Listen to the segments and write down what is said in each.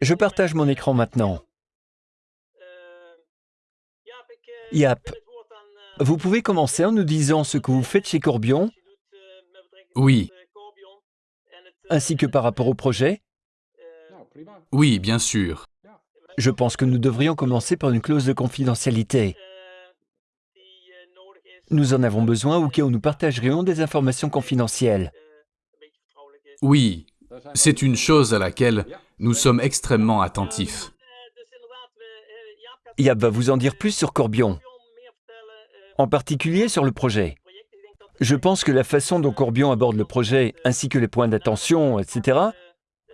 Je partage mon écran maintenant. Yap, vous pouvez commencer en nous disant ce que vous faites chez Corbion, Oui, ainsi que par rapport au projet. oui, bien sûr. Je pense que nous devrions commencer par une clause de confidentialité. Nous en avons besoin au cas où nous partagerions des informations confidentielles. Oui, c'est une chose à laquelle nous sommes extrêmement attentifs. Yap va vous en dire plus sur Corbion, en particulier sur le projet. Je pense que la façon dont Corbion aborde le projet, ainsi que les points d'attention, etc.,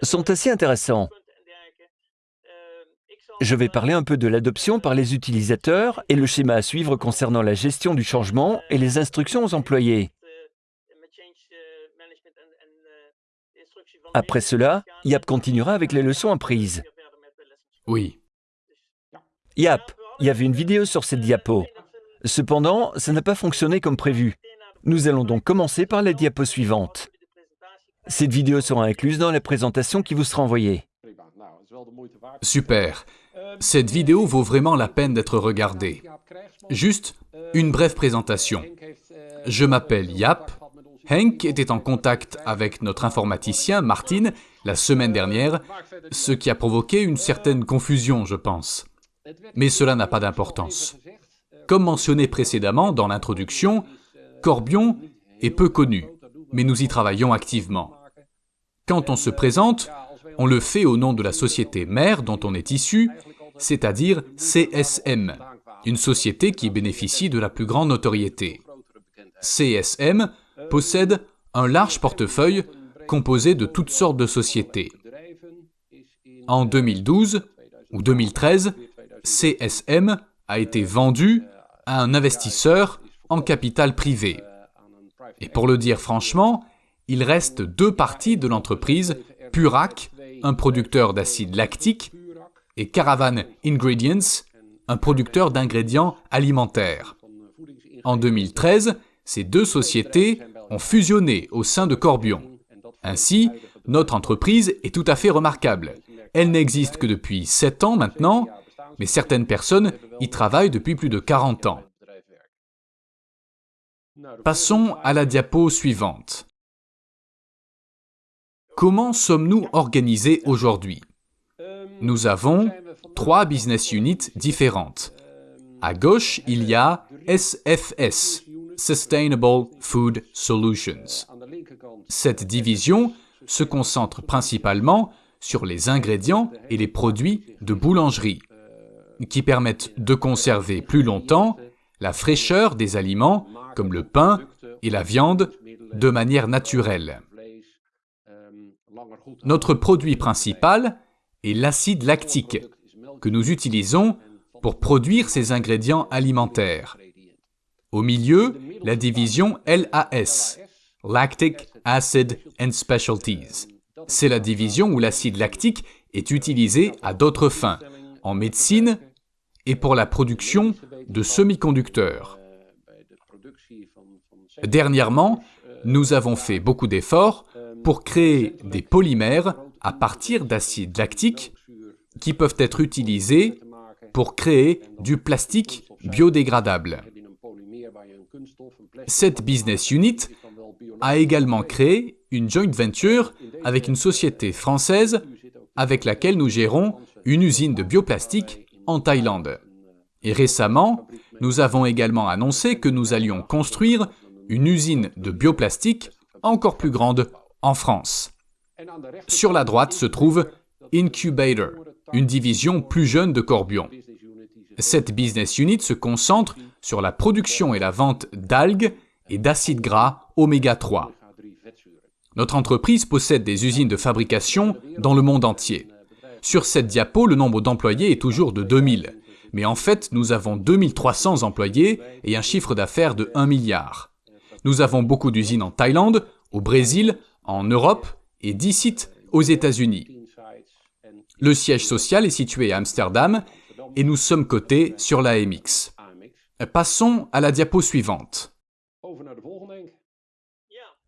sont assez intéressants. Je vais parler un peu de l'adoption par les utilisateurs et le schéma à suivre concernant la gestion du changement et les instructions aux employés. Après cela, Yap continuera avec les leçons apprises. Oui, Yap, il y avait une vidéo sur cette diapo. Cependant, ça n'a pas fonctionné comme prévu. Nous allons donc commencer par la diapo suivante. Cette vidéo sera incluse dans la présentation qui vous sera envoyée. super. Cette vidéo vaut vraiment la peine d'être regardée. Juste une brève présentation. Je m'appelle Yap. Henk était en contact avec notre informaticien, Martin, la semaine dernière, ce qui a provoqué une certaine confusion, je pense. Mais cela n'a pas d'importance. Comme mentionné précédemment dans l'introduction, Corbion est peu connu, mais nous y travaillons activement. Quand on se présente, on le fait au nom de la société mère dont on est issu, c'est-à-dire CSM, une société qui bénéficie de la plus grande notoriété. CSM possède un large portefeuille composé de toutes sortes de sociétés. En 2012 ou 2013, CSM a été vendu à un investisseur en capital privé. Et pour le dire franchement, il reste deux parties de l'entreprise, Purac, un producteur d'acide lactique, et Caravan Ingredients, un producteur d'ingrédients alimentaires. En 2013, ces deux sociétés fusionné au sein de Corbion. Ainsi, notre entreprise est tout à fait remarquable. Elle n'existe que depuis 7 ans maintenant, mais certaines personnes y travaillent depuis plus de 40 ans. Passons à la diapo suivante. Comment sommes-nous organisés aujourd'hui? Nous avons trois business units différentes. À gauche, il y a SFS, Sustainable Food Solutions. Cette division se concentre principalement sur les ingrédients et les produits de boulangerie, qui permettent de conserver plus longtemps la fraîcheur des aliments comme le pain et la viande de manière naturelle. Notre produit principal est l'acide lactique, que nous utilisons pour produire ces ingrédients alimentaires. Au milieu, la division LAS, Lactic Acid and Specialties. C'est la division où l'acide lactique est utilisé à d'autres fins, en médecine et pour la production de semi-conducteurs. Dernièrement, nous avons fait beaucoup d'efforts pour créer des polymères à partir d'acide lactique qui peuvent être utilisés pour créer du plastique biodégradable. Cette business unit a également créé une joint venture avec une société française avec laquelle nous gérons une usine de bioplastique en Thaïlande. Et récemment, nous avons également annoncé que nous allions construire une usine de bioplastique encore plus grande en France. Sur la droite se trouve Incubator, une division plus jeune de Corbion. Cette business unit se concentre sur la production et la vente d'algues et d'acides gras oméga 3. Notre entreprise possède des usines de fabrication dans le monde entier. Sur cette diapo, le nombre d'employés est toujours de 2000, mais en fait, nous avons 2300 employés et un chiffre d'affaires de 1 milliard. Nous avons beaucoup d'usines en Thaïlande, au Brésil, en Europe et 10 sites aux États-Unis. Le siège social est situé à Amsterdam et nous sommes cotés sur l'AMX. Passons à la diapo suivante.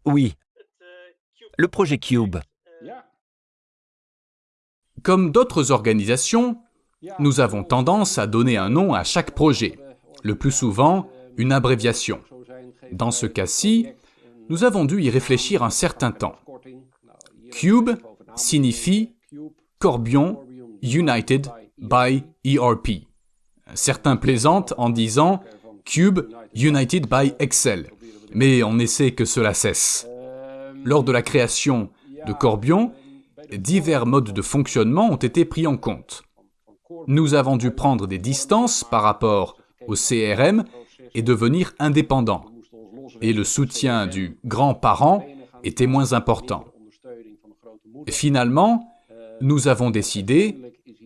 Oui. Le projet Cube. Comme d'autres organisations, nous avons tendance à donner un nom à chaque projet, le plus souvent une abréviation. Dans ce cas-ci, nous avons dû y réfléchir un certain temps. Cube signifie Corbion United by ERP. Certains plaisantent en disant Cube United by Excel, mais on essaie que cela cesse. Lors de la création de Corbion, divers modes de fonctionnement ont été pris en compte. Nous avons dû prendre des distances par rapport au CRM et devenir indépendants. Et le soutien du grand-parent était moins important. Finalement, nous avons décidé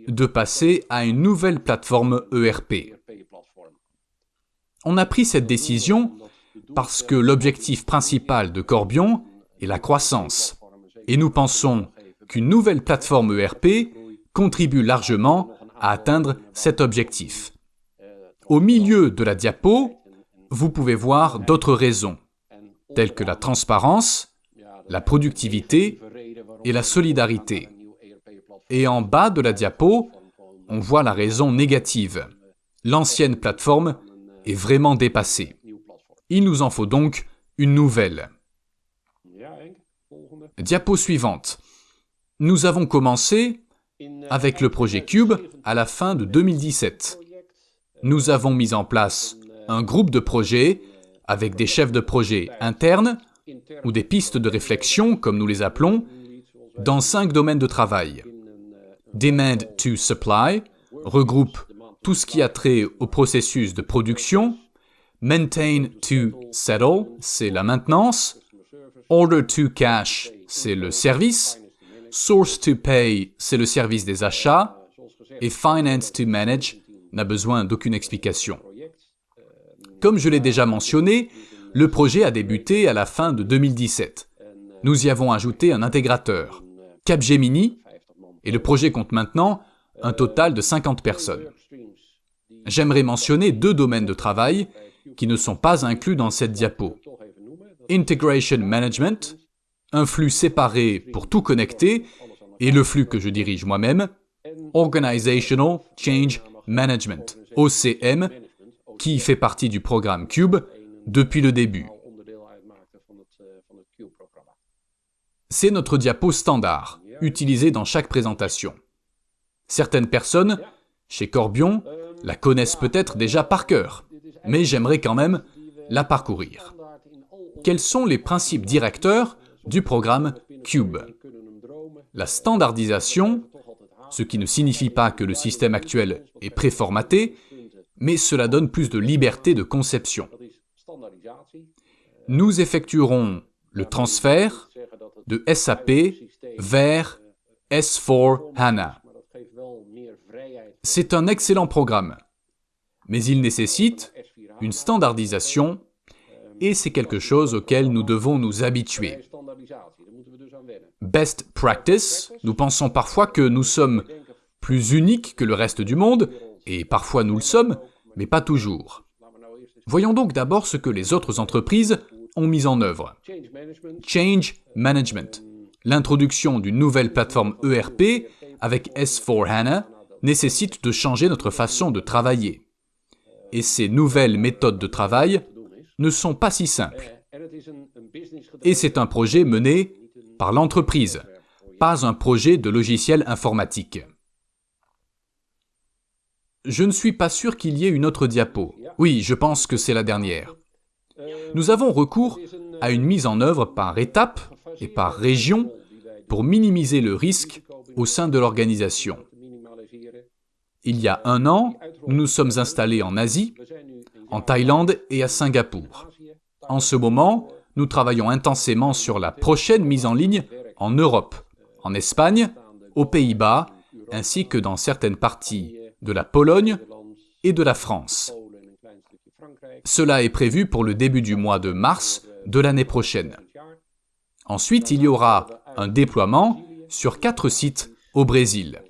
de passer à une nouvelle plateforme ERP. On a pris cette décision parce que l'objectif principal de Corbion est la croissance. Et nous pensons qu'une nouvelle plateforme ERP contribue largement à atteindre cet objectif. Au milieu de la diapo, vous pouvez voir d'autres raisons, telles que la transparence, la productivité et la solidarité. Et en bas de la diapo, on voit la raison négative. L'ancienne plateforme est vraiment dépassée. Il nous en faut donc une nouvelle. Diapo suivante. Nous avons commencé avec le projet Cube à la fin de 2017. Nous avons mis en place un groupe de projets avec des chefs de projet internes ou des pistes de réflexion, comme nous les appelons, dans cinq domaines de travail. Demand to Supply regroupe tout ce qui a trait au processus de production. Maintain to Settle, c'est la maintenance. Order to Cash, c'est le service. Source to Pay, c'est le service des achats. Et Finance to Manage n'a besoin d'aucune explication. Comme je l'ai déjà mentionné, le projet a débuté à la fin de 2017. Nous y avons ajouté un intégrateur, Capgemini, et le projet compte maintenant un total de 50 personnes. J'aimerais mentionner deux domaines de travail qui ne sont pas inclus dans cette diapo. Integration Management, un flux séparé pour tout connecter, et le flux que je dirige moi-même, Organizational Change Management, OCM, qui fait partie du programme Cube depuis le début. C'est notre diapo standard, utilisée dans chaque présentation. Certaines personnes, chez Corbion, la connaissent peut-être déjà par cœur, mais j'aimerais quand même la parcourir. Quels sont les principes directeurs du programme Cube? La standardisation, ce qui ne signifie pas que le système actuel est préformaté, mais cela donne plus de liberté de conception. Nous effectuerons le transfert de SAP vers S4 HANA. C'est un excellent programme, mais il nécessite une standardisation et c'est quelque chose auquel nous devons nous habituer. Best practice, nous pensons parfois que nous sommes plus uniques que le reste du monde, et parfois nous le sommes, mais pas toujours. Voyons donc d'abord ce que les autres entreprises ont mis en œuvre. Change Management. L'introduction d'une nouvelle plateforme ERP avec S4HANA nécessite de changer notre façon de travailler. Et ces nouvelles méthodes de travail ne sont pas si simples. Et c'est un projet mené par l'entreprise, pas un projet de logiciel informatique. Je ne suis pas sûr qu'il y ait une autre diapo. Oui, je pense que c'est la dernière. Nous avons recours à une mise en œuvre par étape et par région pour minimiser le risque au sein de l'organisation. Il y a un an, nous nous sommes installés en Asie, en Thaïlande et à Singapour. En ce moment, nous travaillons intensément sur la prochaine mise en ligne en Europe, en Espagne, aux Pays-Bas, ainsi que dans certaines parties de la Pologne et de la France. Cela est prévu pour le début du mois de mars de l'année prochaine. Ensuite, il y aura un déploiement sur quatre sites au Brésil.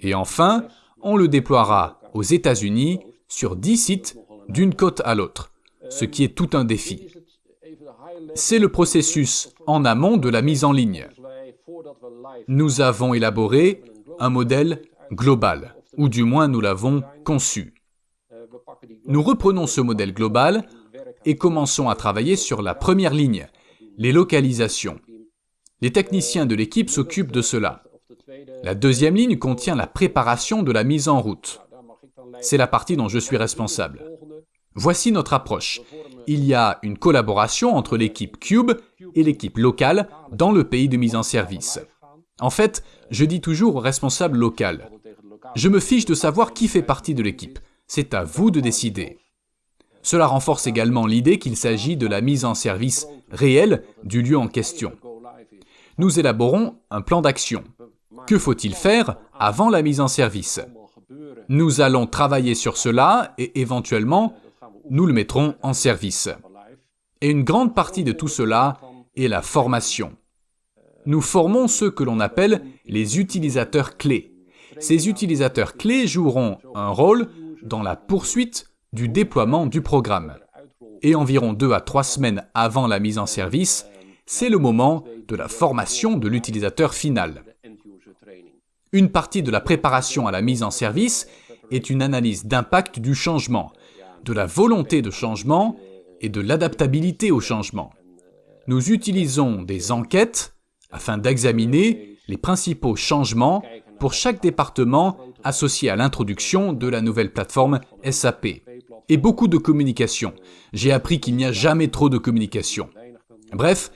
Et enfin, on le déploiera aux États-Unis sur dix sites d'une côte à l'autre, ce qui est tout un défi. C'est le processus en amont de la mise en ligne. Nous avons élaboré un modèle global, ou du moins nous l'avons conçu. Nous reprenons ce modèle global et commençons à travailler sur la première ligne, les localisations. Les techniciens de l'équipe s'occupent de cela. La deuxième ligne contient la préparation de la mise en route. C'est la partie dont je suis responsable. Voici notre approche. Il y a une collaboration entre l'équipe Cube et l'équipe locale dans le pays de mise en service. En fait, je dis toujours au responsable local, je me fiche de savoir qui fait partie de l'équipe. C'est à vous de décider. Cela renforce également l'idée qu'il s'agit de la mise en service réelle du lieu en question. Nous élaborons un plan d'action. Que faut-il faire avant la mise en service? Nous allons travailler sur cela et éventuellement, nous le mettrons en service. Et une grande partie de tout cela est la formation. Nous formons ceux que l'on appelle les utilisateurs clés. Ces utilisateurs clés joueront un rôle dans la poursuite du déploiement du programme. Et environ deux à trois semaines avant la mise en service, c'est le moment de la formation de l'utilisateur final. Une partie de la préparation à la mise en service est une analyse d'impact du changement, de la volonté de changement et de l'adaptabilité au changement. Nous utilisons des enquêtes afin d'examiner les principaux changements pour chaque département associé à l'introduction de la nouvelle plateforme SAP. Et beaucoup de communication. J'ai appris qu'il n'y a jamais trop de communication. Bref,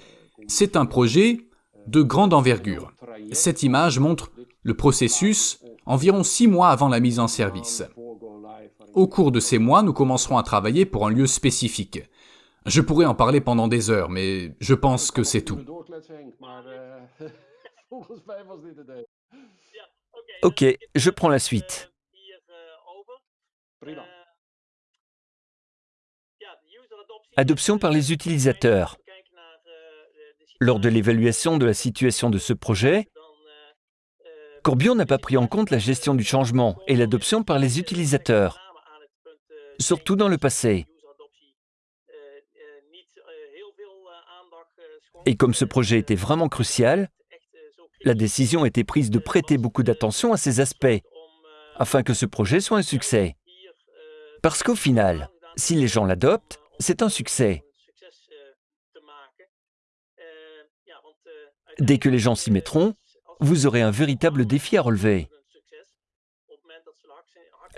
c'est un projet de grande envergure. Cette image montre le processus environ six mois avant la mise en service. Au cours de ces mois, nous commencerons à travailler pour un lieu spécifique. Je pourrais en parler pendant des heures, mais je pense que c'est tout. Ok, je prends la suite. Adoption par les utilisateurs. Lors de l'évaluation de la situation de ce projet, Corbion n'a pas pris en compte la gestion du changement et l'adoption par les utilisateurs, surtout dans le passé. Et comme ce projet était vraiment crucial, la décision a été prise de prêter beaucoup d'attention à ces aspects, afin que ce projet soit un succès. Parce qu'au final, si les gens l'adoptent, c'est un succès. Dès que les gens s'y mettront, vous aurez un véritable défi à relever.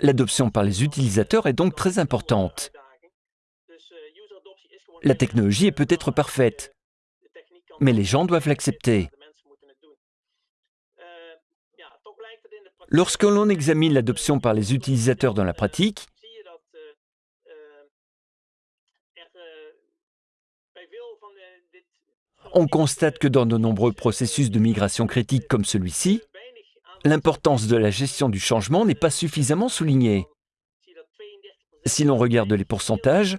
L'adoption par les utilisateurs est donc très importante. La technologie est peut-être parfaite, mais les gens doivent l'accepter. Lorsque l'on examine l'adoption par les utilisateurs dans la pratique, on constate que dans de nombreux processus de migration critique comme celui-ci, l'importance de la gestion du changement n'est pas suffisamment soulignée. Si l'on regarde les pourcentages,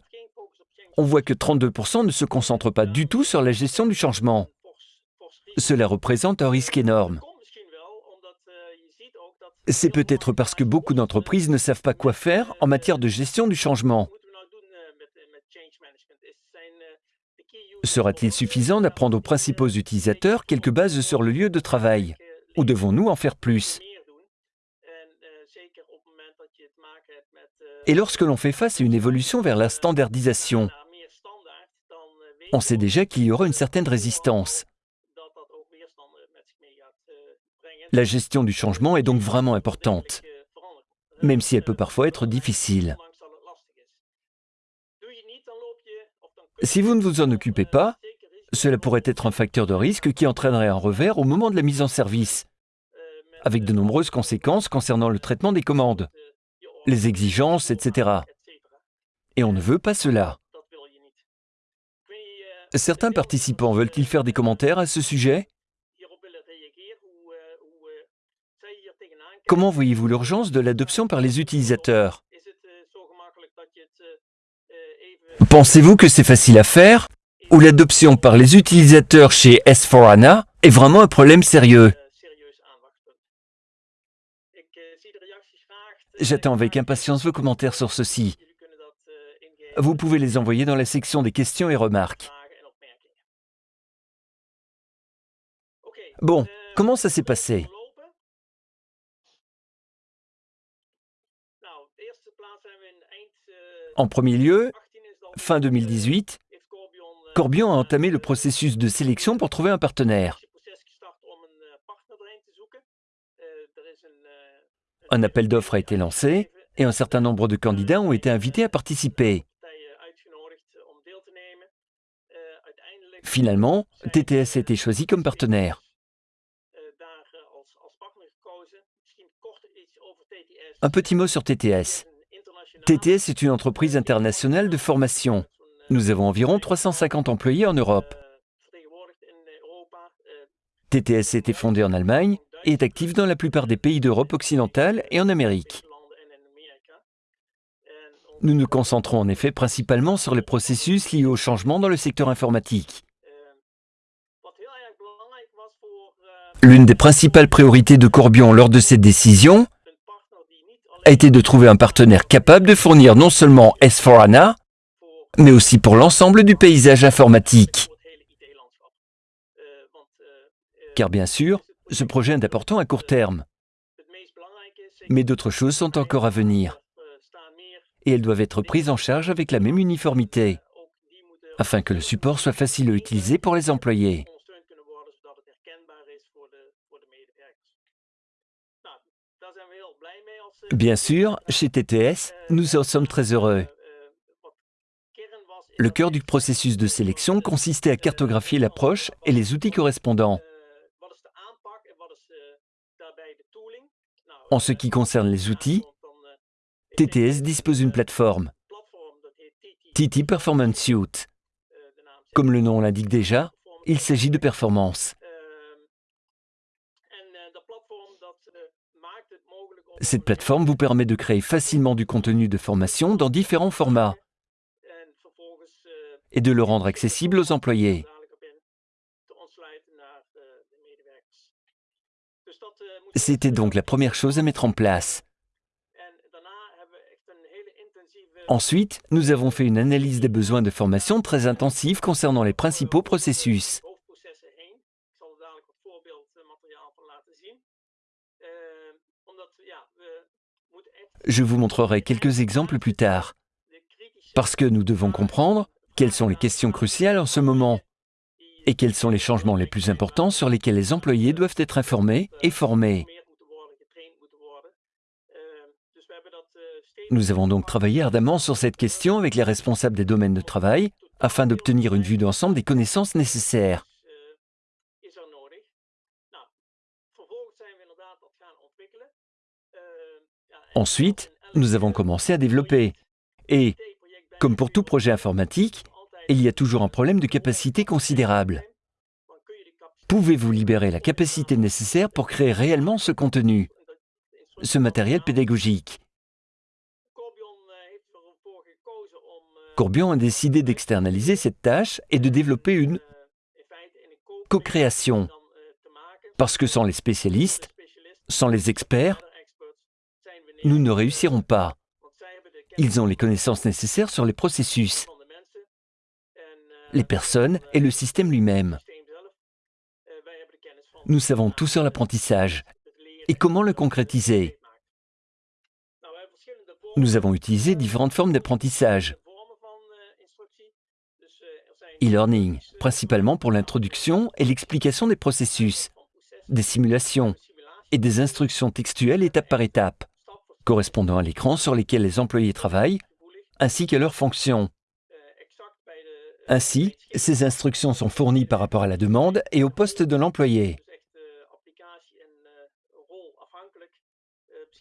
on voit que 32% ne se concentrent pas du tout sur la gestion du changement. Cela représente un risque énorme. C'est peut-être parce que beaucoup d'entreprises ne savent pas quoi faire en matière de gestion du changement. Sera-t-il suffisant d'apprendre aux principaux utilisateurs quelques bases sur le lieu de travail? Ou devons-nous en faire plus? Et lorsque l'on fait face à une évolution vers la standardisation, on sait déjà qu'il y aura une certaine résistance. La gestion du changement est donc vraiment importante, même si elle peut parfois être difficile. Si vous ne vous en occupez pas, cela pourrait être un facteur de risque qui entraînerait un revers au moment de la mise en service, avec de nombreuses conséquences concernant le traitement des commandes, les exigences, etc. Et on ne veut pas cela. Certains participants veulent-ils faire des commentaires à ce sujet? Comment voyez-vous l'urgence de l'adoption par les utilisateurs? Pensez-vous que c'est facile à faire? Ou l'adoption par les utilisateurs chez S4HANA est vraiment un problème sérieux? J'attends avec impatience vos commentaires sur ceci. Vous pouvez les envoyer dans la section des questions et remarques. Bon, Comment ça s'est passé? En premier lieu, fin 2018, Corbion a entamé le processus de sélection pour trouver un partenaire. Un appel d'offres a été lancé et un certain nombre de candidats ont été invités à participer. Finalement, TTS a été choisi comme partenaire. Un petit mot sur TTS. TTS est une entreprise internationale de formation. Nous avons environ 350 employés en Europe. TTS a été fondé en Allemagne et est actif dans la plupart des pays d'Europe occidentale et en Amérique. Nous nous concentrons en effet principalement sur les processus liés au changement dans le secteur informatique. L'une des principales priorités de Corbion lors de cette décision a été de trouver un partenaire capable de fournir non seulement S4HANA, mais aussi pour l'ensemble du paysage informatique. Car bien sûr, ce projet est important à court terme. Mais d'autres choses sont encore à venir. Et elles doivent être prises en charge avec la même uniformité, afin que le support soit facile à utiliser pour les employés. Bien sûr, chez TTS, nous en sommes très heureux. Le cœur du processus de sélection consistait à cartographier l'approche et les outils correspondants. En ce qui concerne les outils, TTS dispose d'une plateforme, TT Performance Suite. Comme le nom l'indique déjà, il s'agit de performance. Cette plateforme vous permet de créer facilement du contenu de formation dans différents formats et de le rendre accessible aux employés. C'était donc la première chose à mettre en place. Ensuite, nous avons fait une analyse des besoins de formation très intensive concernant les principaux processus. Je vous montrerai quelques exemples plus tard, parce que nous devons comprendre quelles sont les questions cruciales en ce moment et quels sont les changements les plus importants sur lesquels les employés doivent être informés et formés. Nous avons donc travaillé ardemment sur cette question avec les responsables des domaines de travail afin d'obtenir une vue d'ensemble des connaissances nécessaires. Ensuite, nous avons commencé à développer. Et, comme pour tout projet informatique, il y a toujours un problème de capacité considérable. Pouvez-vous libérer la capacité nécessaire pour créer réellement ce contenu, ce matériel pédagogique? Courbion a décidé d'externaliser cette tâche et de développer une co-création. Parce que sans les spécialistes, sans les experts, nous ne réussirons pas. Ils ont les connaissances nécessaires sur les processus, les personnes et le système lui-même. Nous savons tout sur l'apprentissage et comment le concrétiser? Nous avons utilisé différentes formes d'apprentissage. E-learning, principalement pour l'introduction et l'explication des processus, des simulations et des instructions textuelles étape par étape correspondant à l'écran sur lesquels les employés travaillent, ainsi qu'à leurs fonctions. Ainsi, ces instructions sont fournies par rapport à la demande et au poste de l'employé.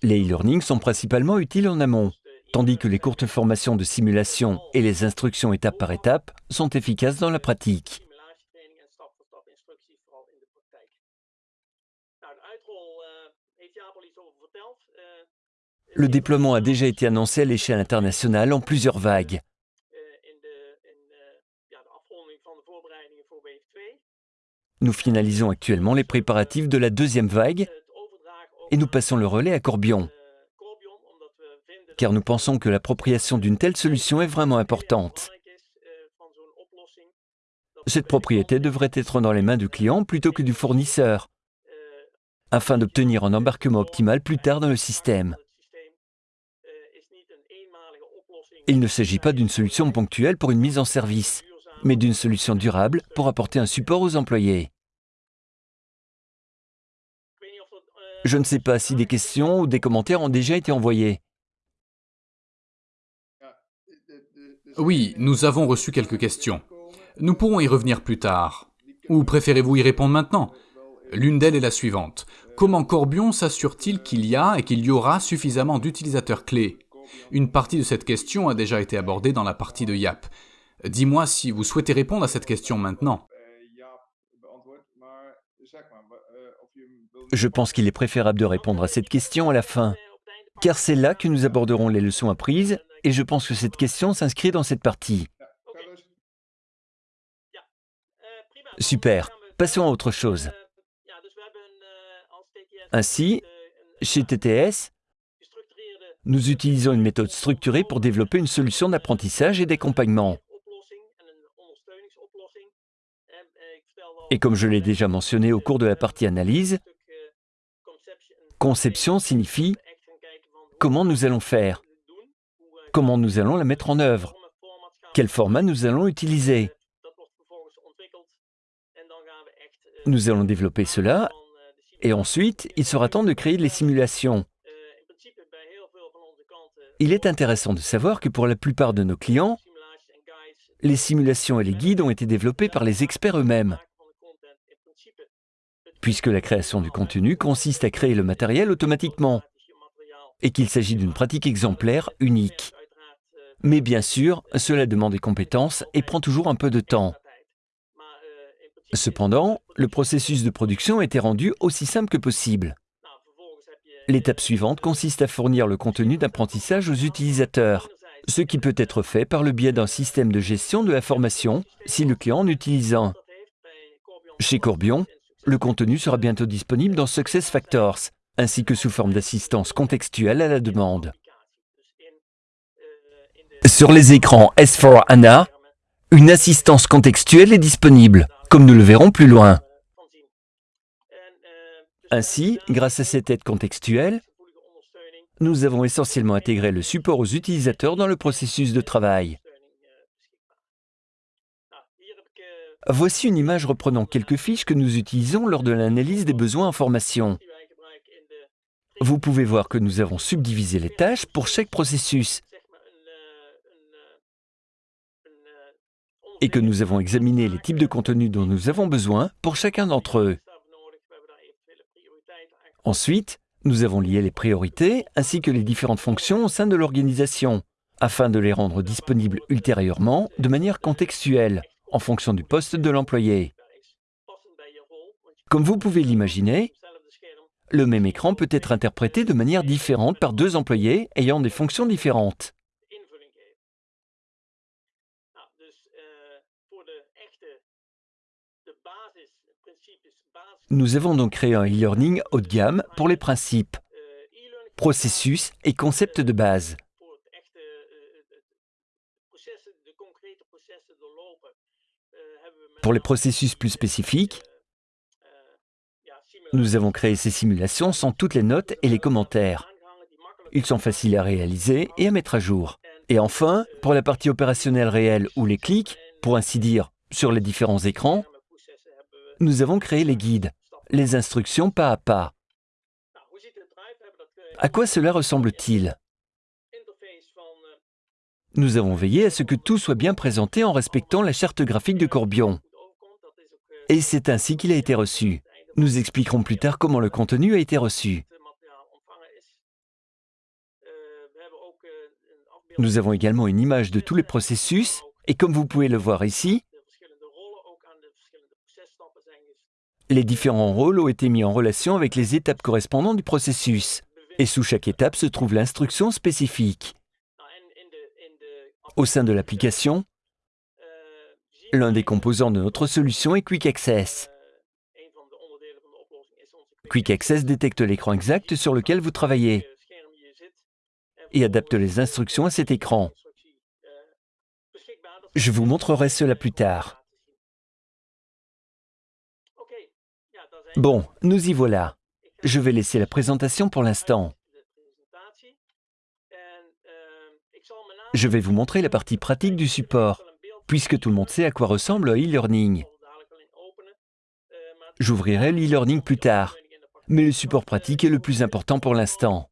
Les e-learning sont principalement utiles en amont, tandis que les courtes formations de simulation et les instructions étape par étape sont efficaces dans la pratique. Le déploiement a déjà été annoncé à l'échelle internationale en plusieurs vagues. Nous finalisons actuellement les préparatifs de la deuxième vague et nous passons le relais à Corbion, car nous pensons que l'appropriation d'une telle solution est vraiment importante. Cette propriété devrait être dans les mains du client plutôt que du fournisseur, afin d'obtenir un embarquement optimal plus tard dans le système. Il ne s'agit pas d'une solution ponctuelle pour une mise en service, mais d'une solution durable pour apporter un support aux employés. Je ne sais pas si des questions ou des commentaires ont déjà été envoyés. Oui, nous avons reçu quelques questions. Nous pourrons y revenir plus tard. Ou préférez-vous y répondre maintenant? L'une d'elles est la suivante. Comment Corbion s'assure-t-il qu'il y a et qu'il y aura suffisamment d'utilisateurs clés? Une partie de cette question a déjà été abordée dans la partie de YAP. Dis-moi si vous souhaitez répondre à cette question maintenant. Je pense qu'il est préférable de répondre à cette question à la fin, car c'est là que nous aborderons les leçons apprises, et je pense que cette question s'inscrit dans cette partie. Super, passons à autre chose. Ainsi, chez TTS, nous utilisons une méthode structurée pour développer une solution d'apprentissage et d'accompagnement. Et comme je l'ai déjà mentionné au cours de la partie analyse, conception signifie comment nous allons faire, comment nous allons la mettre en œuvre, quel format nous allons utiliser. Nous allons développer cela, et ensuite, il sera temps de créer les simulations. Il est intéressant de savoir que pour la plupart de nos clients, les simulations et les guides ont été développés par les experts eux-mêmes puisque la création du contenu consiste à créer le matériel automatiquement, et qu'il s'agit d'une pratique exemplaire, unique. Mais bien sûr, cela demande des compétences et prend toujours un peu de temps. Cependant, le processus de production été rendu aussi simple que possible. L'étape suivante consiste à fournir le contenu d'apprentissage aux utilisateurs, ce qui peut être fait par le biais d'un système de gestion de la formation si le client en utilise. Chez Corbion, le contenu sera bientôt disponible dans SuccessFactors, ainsi que sous forme d'assistance contextuelle à la demande. Sur les écrans S4HANA, une assistance contextuelle est disponible, comme nous le verrons plus loin. Ainsi, grâce à cette aide contextuelle, nous avons essentiellement intégré le support aux utilisateurs dans le processus de travail. Voici une image reprenant quelques fiches que nous utilisons lors de l'analyse des besoins en formation. Vous pouvez voir que nous avons subdivisé les tâches pour chaque processus et que nous avons examiné les types de contenus dont nous avons besoin pour chacun d'entre eux. Ensuite, nous avons lié les priorités ainsi que les différentes fonctions au sein de l'organisation, afin de les rendre disponibles ultérieurement de manière contextuelle en fonction du poste de l'employé. Comme vous pouvez l'imaginer, le même écran peut être interprété de manière différente par deux employés ayant des fonctions différentes. Nous avons donc créé un e-learning haut de gamme pour les principes, processus et concepts de base. Pour les processus plus spécifiques, nous avons créé ces simulations sans toutes les notes et les commentaires. Ils sont faciles à réaliser et à mettre à jour. Et enfin, pour la partie opérationnelle réelle ou les clics, pour ainsi dire, sur les différents écrans, nous avons créé les guides, les instructions pas à pas. À quoi cela ressemble-t-il? Nous avons veillé à ce que tout soit bien présenté en respectant la charte graphique de Corbion. Et c'est ainsi qu'il a été reçu. Nous expliquerons plus tard comment le contenu a été reçu. Nous avons également une image de tous les processus, et comme vous pouvez le voir ici, les différents rôles ont été mis en relation avec les étapes correspondantes du processus, et sous chaque étape se trouve l'instruction spécifique. Au sein de l'application, L'un des composants de notre solution est Quick Access. Quick Access détecte l'écran exact sur lequel vous travaillez et adapte les instructions à cet écran. Je vous montrerai cela plus tard. Bon, nous y voilà. Je vais laisser la présentation pour l'instant. Je vais vous montrer la partie pratique du support, puisque tout le monde sait à quoi ressemble e-learning. J'ouvrirai l'e-learning plus tard, mais le support pratique est le plus important pour l'instant.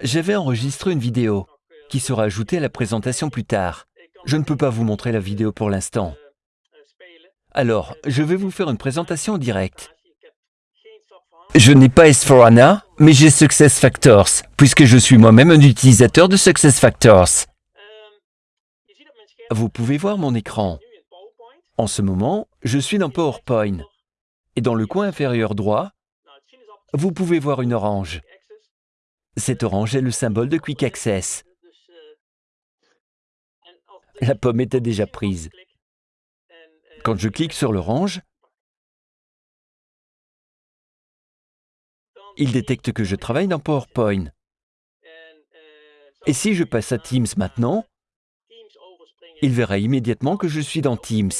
J'avais enregistré une vidéo qui sera ajoutée à la présentation plus tard. Je ne peux pas vous montrer la vidéo pour l'instant. Alors, je vais vous faire une présentation en direct. Je n'ai pas S4HANA, mais j'ai SuccessFactors, puisque je suis moi-même un utilisateur de SuccessFactors. Vous pouvez voir mon écran. En ce moment, je suis dans PowerPoint. Et dans le coin inférieur droit, vous pouvez voir une orange. Cette orange est le symbole de Quick Access. La pomme était déjà prise. Quand je clique sur l'orange, il détecte que je travaille dans PowerPoint. Et si je passe à Teams maintenant, il verra immédiatement que je suis dans Teams.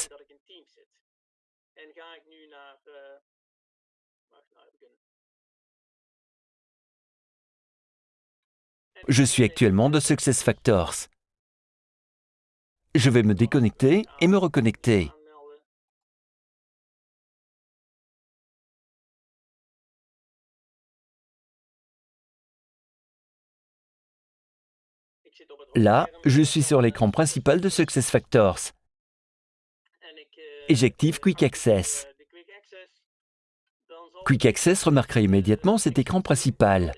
Je suis actuellement de SuccessFactors. Je vais me déconnecter et me reconnecter. Là, je suis sur l'écran principal de SuccessFactors et j'active Quick Access. Quick Access remarquera immédiatement cet écran principal.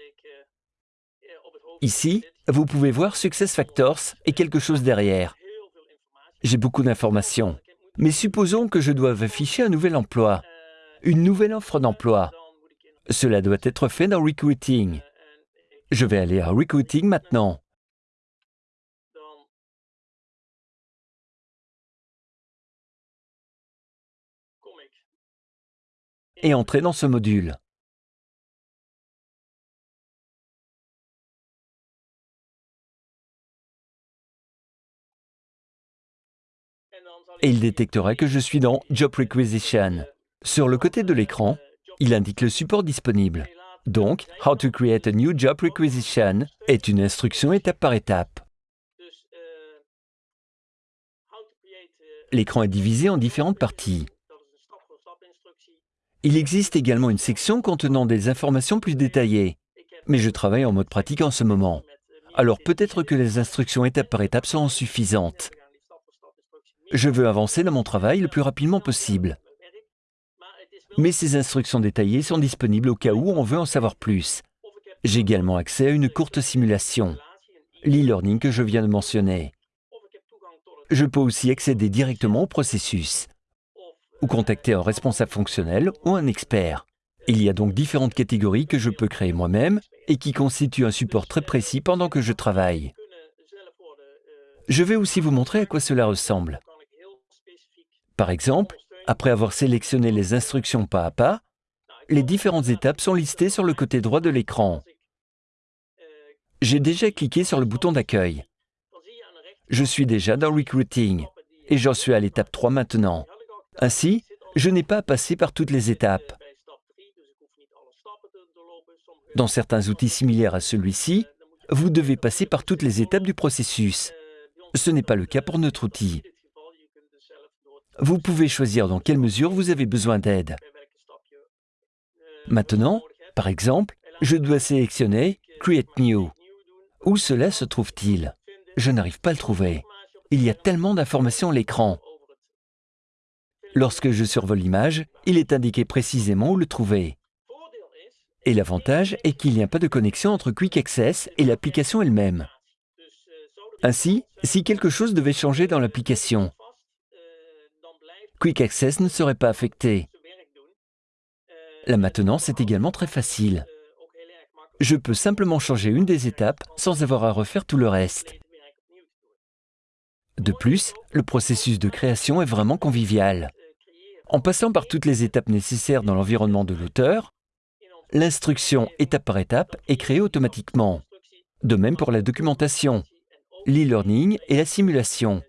Ici, vous pouvez voir SuccessFactors et quelque chose derrière. J'ai beaucoup d'informations. Mais supposons que je doive afficher un nouvel emploi, une nouvelle offre d'emploi. Cela doit être fait dans Recruiting. Je vais aller à Recruiting maintenant. Et entrer dans ce module. Et il détectera que je suis dans Job Requisition. Sur le côté de l'écran, il indique le support disponible. Donc, How to create a new job requisition est une instruction étape par étape. L'écran est divisé en différentes parties. Il existe également une section contenant des informations plus détaillées, mais je travaille en mode pratique en ce moment. Alors peut-être que les instructions étape par étape seront suffisantes. Je veux avancer dans mon travail le plus rapidement possible. Mais ces instructions détaillées sont disponibles au cas où on veut en savoir plus. J'ai également accès à une courte simulation, l'e-learning que je viens de mentionner. Je peux aussi accéder directement au processus ou contacter un responsable fonctionnel ou un expert. Il y a donc différentes catégories que je peux créer moi-même et qui constituent un support très précis pendant que je travaille. Je vais aussi vous montrer à quoi cela ressemble. Par exemple, après avoir sélectionné les instructions pas à pas, les différentes étapes sont listées sur le côté droit de l'écran. J'ai déjà cliqué sur le bouton d'accueil. Je suis déjà dans Recruiting et j'en suis à l'étape 3 maintenant. Ainsi, je n'ai pas à passer par toutes les étapes. Dans certains outils similaires à celui-ci, vous devez passer par toutes les étapes du processus. Ce n'est pas le cas pour notre outil. Vous pouvez choisir dans quelle mesure vous avez besoin d'aide. Maintenant, par exemple, je dois sélectionner « Create New ». Où cela se trouve-t-il? Je n'arrive pas à le trouver. Il y a tellement d'informations à l'écran. Lorsque je survole l'image, il est indiqué précisément où le trouver. Et l'avantage est qu'il n'y a pas de connexion entre Quick Access et l'application elle-même. Ainsi, si quelque chose devait changer dans l'application, Quick Access ne serait pas affecté. La maintenance est également très facile. Je peux simplement changer une des étapes sans avoir à refaire tout le reste. De plus, le processus de création est vraiment convivial. En passant par toutes les étapes nécessaires dans l'environnement de l'auteur, l'instruction étape par étape est créée automatiquement. De même pour la documentation, l'e-learning et la simulation.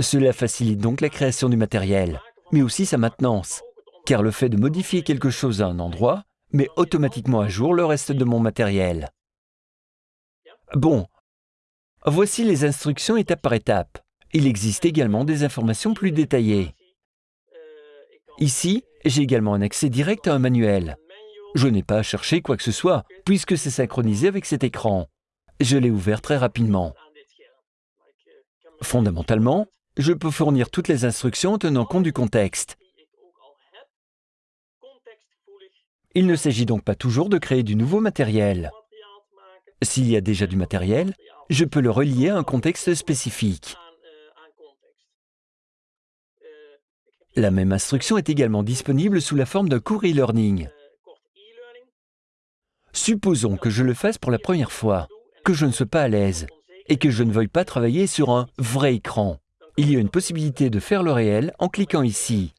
Cela facilite donc la création du matériel, mais aussi sa maintenance. car le fait de modifier quelque chose à un endroit met automatiquement à jour le reste de mon matériel. Bon, voici les instructions étape par étape. Il existe également des informations plus détaillées. Ici, j'ai également un accès direct à un manuel. Je n'ai pas à chercher quoi que ce soit, puisque c'est synchronisé avec cet écran. Je l'ai ouvert très rapidement. Fondamentalement, je peux fournir toutes les instructions en tenant compte du contexte. Il ne s'agit donc pas toujours de créer du nouveau matériel. S'il y a déjà du matériel, je peux le relier à un contexte spécifique. La même instruction est également disponible sous la forme d'un cours e-learning. Supposons que je le fasse pour la première fois, que je ne sois pas à l'aise et que je ne veuille pas travailler sur un vrai écran. Il y a une possibilité de faire le réel en cliquant ici.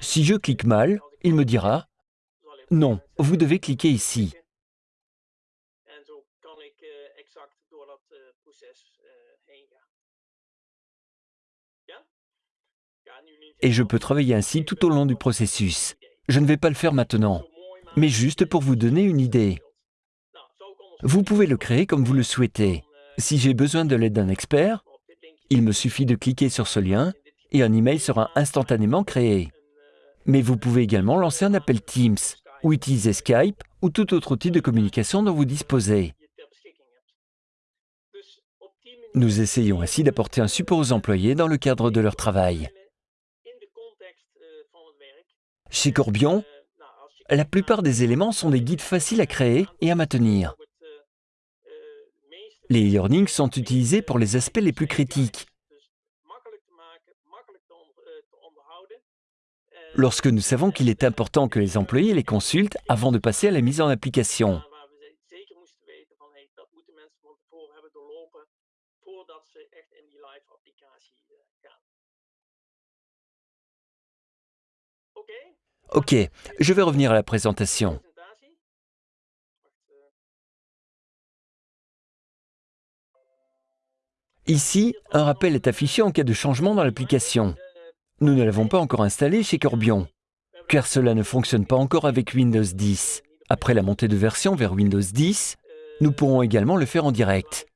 Si je clique mal, il me dira « Non, vous devez cliquer ici ». Et je peux travailler ainsi tout au long du processus. Je ne vais pas le faire maintenant, mais juste pour vous donner une idée. Vous pouvez le créer comme vous le souhaitez. Si j'ai besoin de l'aide d'un expert, il me suffit de cliquer sur ce lien et un email sera instantanément créé. Mais vous pouvez également lancer un appel Teams ou utiliser Skype ou tout autre outil de communication dont vous disposez. Nous essayons ainsi d'apporter un support aux employés dans le cadre de leur travail. Chez Corbion, la plupart des éléments sont des guides faciles à créer et à maintenir. Les e-learnings sont utilisés pour les aspects les plus critiques. Lorsque nous savons qu'il est important que les employés les consultent avant de passer à la mise en application. Ok, je vais revenir à la présentation. Ici, un rappel est affiché en cas de changement dans l'application. Nous ne l'avons pas encore installé chez Corbion, car cela ne fonctionne pas encore avec Windows 10. Après la montée de version vers Windows 10, nous pourrons également le faire en direct.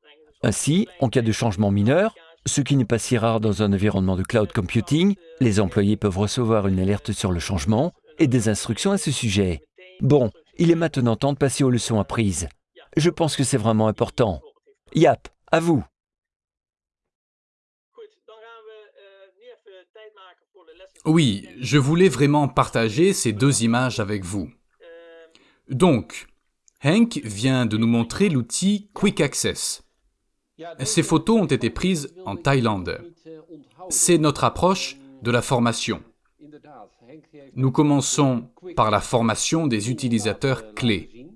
Ainsi, en cas de changement mineur, ce qui n'est pas si rare dans un environnement de cloud computing, les employés peuvent recevoir une alerte sur le changement et des instructions à ce sujet. Bon, il est maintenant temps de passer aux leçons apprises. Je pense que c'est vraiment important. Yap, à vous. Oui, je voulais vraiment partager ces deux images avec vous. Donc, Hank vient de nous montrer l'outil Quick Access. Ces photos ont été prises en Thaïlande. C'est notre approche de la formation. Nous commençons par la formation des utilisateurs clés.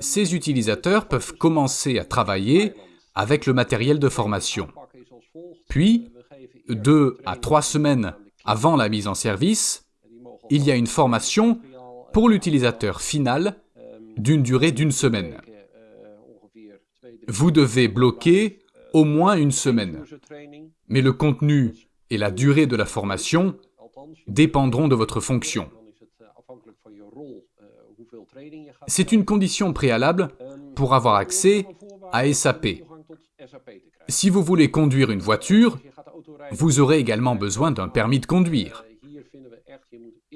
Ces utilisateurs peuvent commencer à travailler avec le matériel de formation. Puis, deux à trois semaines avant la mise en service, il y a une formation pour l'utilisateur final d'une durée d'une semaine. Vous devez bloquer au moins une semaine, mais le contenu et la durée de la formation dépendront de votre fonction. C'est une condition préalable pour avoir accès à SAP. Si vous voulez conduire une voiture, vous aurez également besoin d'un permis de conduire.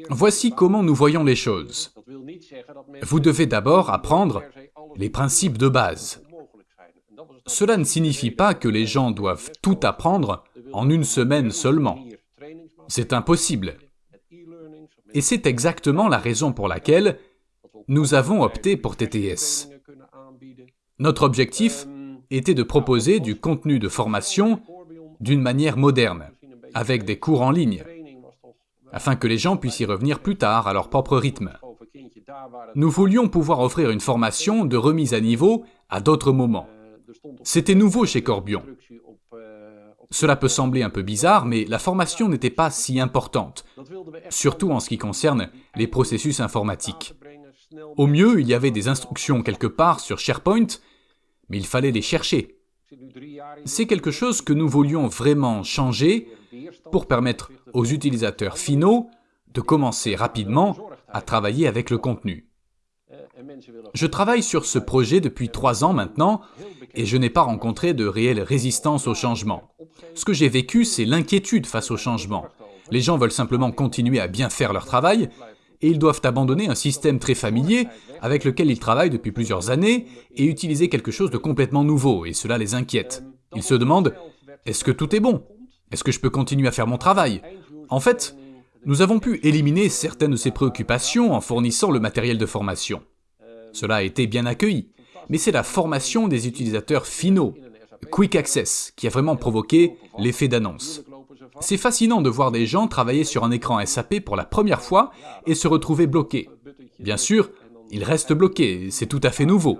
Voici comment nous voyons les choses. Vous devez d'abord apprendre les principes de base. Cela ne signifie pas que les gens doivent tout apprendre en une semaine seulement. C'est impossible. Et c'est exactement la raison pour laquelle nous avons opté pour TTS. Notre objectif était de proposer du contenu de formation d'une manière moderne, avec des cours en ligne, afin que les gens puissent y revenir plus tard à leur propre rythme. Nous voulions pouvoir offrir une formation de remise à niveau à d'autres moments. C'était nouveau chez Corbion. Cela peut sembler un peu bizarre, mais la formation n'était pas si importante, surtout en ce qui concerne les processus informatiques. Au mieux, il y avait des instructions quelque part sur SharePoint, mais il fallait les chercher. C'est quelque chose que nous voulions vraiment changer pour permettre aux utilisateurs finaux de commencer rapidement à travailler avec le contenu. Je travaille sur ce projet depuis trois ans maintenant et je n'ai pas rencontré de réelle résistance au changement. Ce que j'ai vécu, c'est l'inquiétude face au changement. Les gens veulent simplement continuer à bien faire leur travail et ils doivent abandonner un système très familier avec lequel ils travaillent depuis plusieurs années et utiliser quelque chose de complètement nouveau, et cela les inquiète. Ils se demandent, est-ce que tout est bon? Est-ce que je peux continuer à faire mon travail? En fait, nous avons pu éliminer certaines de ces préoccupations en fournissant le matériel de formation. Cela a été bien accueilli, mais c'est la formation des utilisateurs finaux, Quick Access, qui a vraiment provoqué l'effet d'annonce. C'est fascinant de voir des gens travailler sur un écran SAP pour la première fois et se retrouver bloqués. Bien sûr, ils restent bloqués, c'est tout à fait nouveau,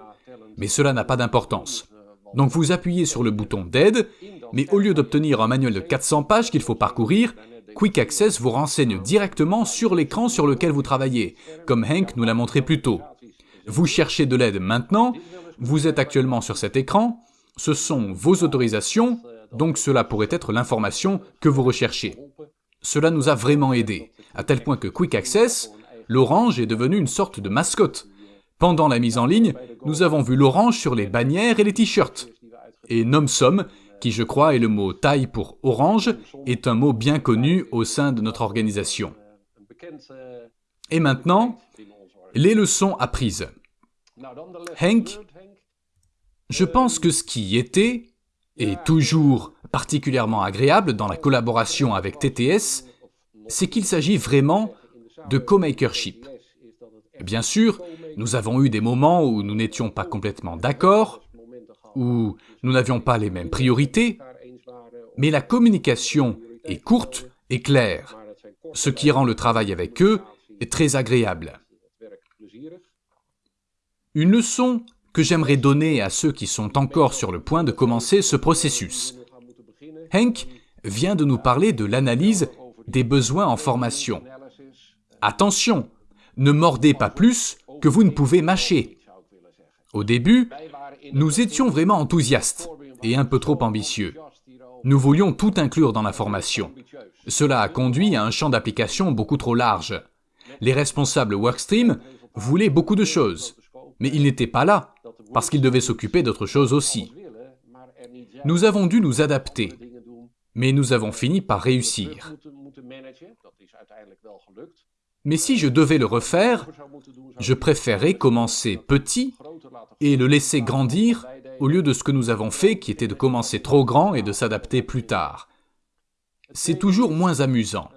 mais cela n'a pas d'importance. Donc vous appuyez sur le bouton d'aide, mais au lieu d'obtenir un manuel de 400 pages qu'il faut parcourir, Quick Access vous renseigne directement sur l'écran sur lequel vous travaillez, comme Hank nous l'a montré plus tôt. Vous cherchez de l'aide maintenant, vous êtes actuellement sur cet écran, ce sont vos autorisations, donc cela pourrait être l'information que vous recherchez. Cela nous a vraiment aidé, à tel point que Quick Access, l'orange est devenu une sorte de mascotte. Pendant la mise en ligne, nous avons vu l'orange sur les bannières et les t-shirts. Et NomSom, qui je crois est le mot taille pour orange, est un mot bien connu au sein de notre organisation. Et maintenant, les leçons apprises. Hank, je pense que ce qui était, et toujours particulièrement agréable dans la collaboration avec TTS, c'est qu'il s'agit vraiment de co-makership. Bien sûr, nous avons eu des moments où nous n'étions pas complètement d'accord, où nous n'avions pas les mêmes priorités, mais la communication est courte et claire, ce qui rend le travail avec eux très agréable. Une leçon que j'aimerais donner à ceux qui sont encore sur le point de commencer ce processus. Henk vient de nous parler de l'analyse des besoins en formation. Attention, ne mordez pas plus que vous ne pouvez mâcher. Au début, nous étions vraiment enthousiastes et un peu trop ambitieux. Nous voulions tout inclure dans la formation. Cela a conduit à un champ d'application beaucoup trop large. Les responsables Workstream voulaient beaucoup de choses, mais ils n'étaient pas là, parce qu'ils devaient s'occuper d'autres choses aussi. Nous avons dû nous adapter, mais nous avons fini par réussir. Mais si je devais le refaire, je préférerais commencer petit et le laisser grandir au lieu de ce que nous avons fait qui était de commencer trop grand et de s'adapter plus tard. C'est toujours moins amusant.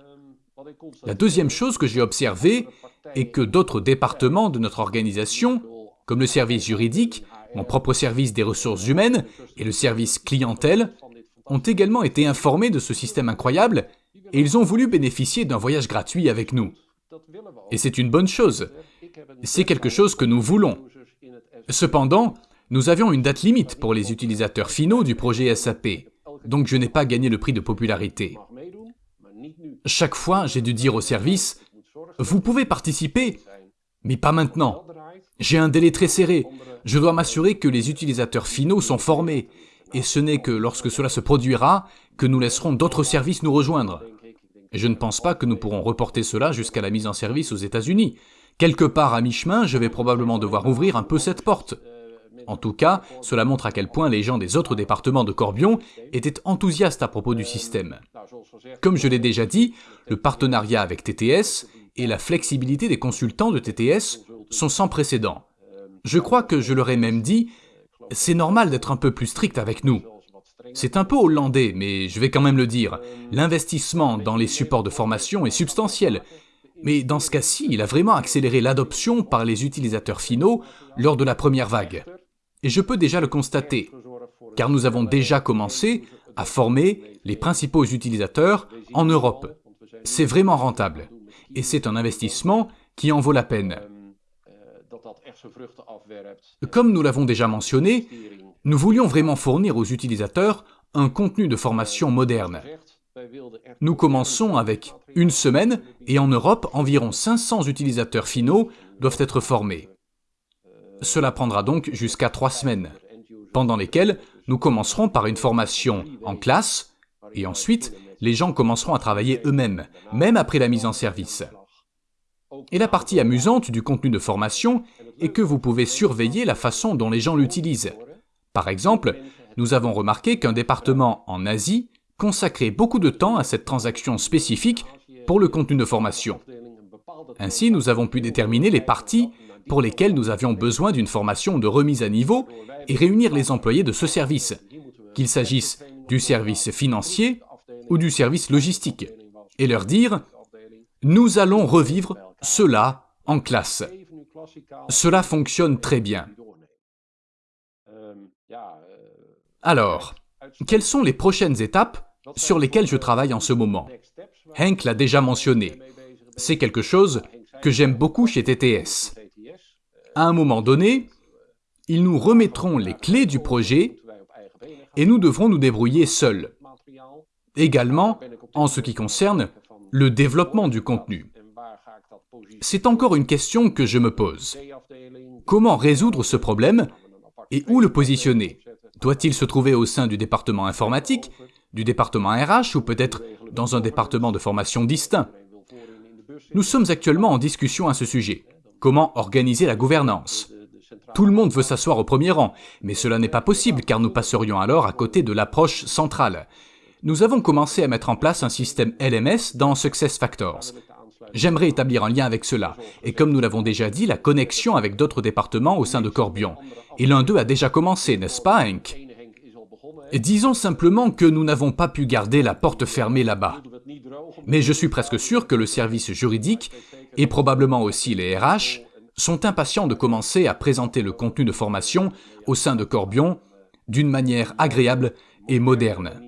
La deuxième chose que j'ai observée est que d'autres départements de notre organisation comme le service juridique, mon propre service des ressources humaines et le service clientèle, ont également été informés de ce système incroyable et ils ont voulu bénéficier d'un voyage gratuit avec nous. Et c'est une bonne chose. C'est quelque chose que nous voulons. Cependant, nous avions une date limite pour les utilisateurs finaux du projet SAP, donc je n'ai pas gagné le prix de popularité. Chaque fois, j'ai dû dire au service, vous pouvez participer, mais pas maintenant. J'ai un délai très serré. Je dois m'assurer que les utilisateurs finaux sont formés. Et ce n'est que lorsque cela se produira que nous laisserons d'autres services nous rejoindre. Je ne pense pas que nous pourrons reporter cela jusqu'à la mise en service aux États-Unis. Quelque part à mi-chemin, je vais probablement devoir ouvrir un peu cette porte. En tout cas, cela montre à quel point les gens des autres départements de Corbion étaient enthousiastes à propos du système. Comme je l'ai déjà dit, le partenariat avec TTS et la flexibilité des consultants de TTS sont sans précédent. Je crois que je leur ai même dit, c'est normal d'être un peu plus strict avec nous. C'est un peu hollandais, mais je vais quand même le dire. L'investissement dans les supports de formation est substantiel. Mais dans ce cas-ci, il a vraiment accéléré l'adoption par les utilisateurs finaux lors de la première vague. Et je peux déjà le constater, car nous avons déjà commencé à former les principaux utilisateurs en Europe. C'est vraiment rentable. Et c'est un investissement qui en vaut la peine. Comme nous l'avons déjà mentionné, nous voulions vraiment fournir aux utilisateurs un contenu de formation moderne. Nous commençons avec une semaine et en Europe, environ 500 utilisateurs finaux doivent être formés. Cela prendra donc jusqu'à trois semaines, pendant lesquelles nous commencerons par une formation en classe et ensuite les gens commenceront à travailler eux-mêmes, même après la mise en service. Et la partie amusante du contenu de formation est que vous pouvez surveiller la façon dont les gens l'utilisent. Par exemple, nous avons remarqué qu'un département en Asie consacrait beaucoup de temps à cette transaction spécifique pour le contenu de formation. Ainsi, nous avons pu déterminer les parties pour lesquelles nous avions besoin d'une formation de remise à niveau et réunir les employés de ce service, qu'il s'agisse du service financier ou du service logistique, et leur dire « Nous allons revivre cela en classe. Cela fonctionne très bien. » Alors, quelles sont les prochaines étapes sur lesquelles je travaille en ce moment? Henk l'a déjà mentionné. C'est quelque chose que j'aime beaucoup chez TTS. À un moment donné, ils nous remettront les clés du projet et nous devrons nous débrouiller seuls. Également, en ce qui concerne le développement du contenu. C'est encore une question que je me pose. Comment résoudre ce problème et où le positionner? Doit-il se trouver au sein du département informatique, du département RH ou peut-être dans un département de formation distinct? Nous sommes actuellement en discussion à ce sujet. Comment organiser la gouvernance? Tout le monde veut s'asseoir au premier rang, mais cela n'est pas possible car nous passerions alors à côté de l'approche centrale. Nous avons commencé à mettre en place un système LMS dans SuccessFactors. J'aimerais établir un lien avec cela, et comme nous l'avons déjà dit, la connexion avec d'autres départements au sein de Corbion. Et l'un d'eux a déjà commencé, n'est-ce pas, Hank Disons simplement que nous n'avons pas pu garder la porte fermée là-bas. Mais je suis presque sûr que le service juridique et probablement aussi les RH, sont impatients de commencer à présenter le contenu de formation au sein de Corbion d'une manière agréable et moderne.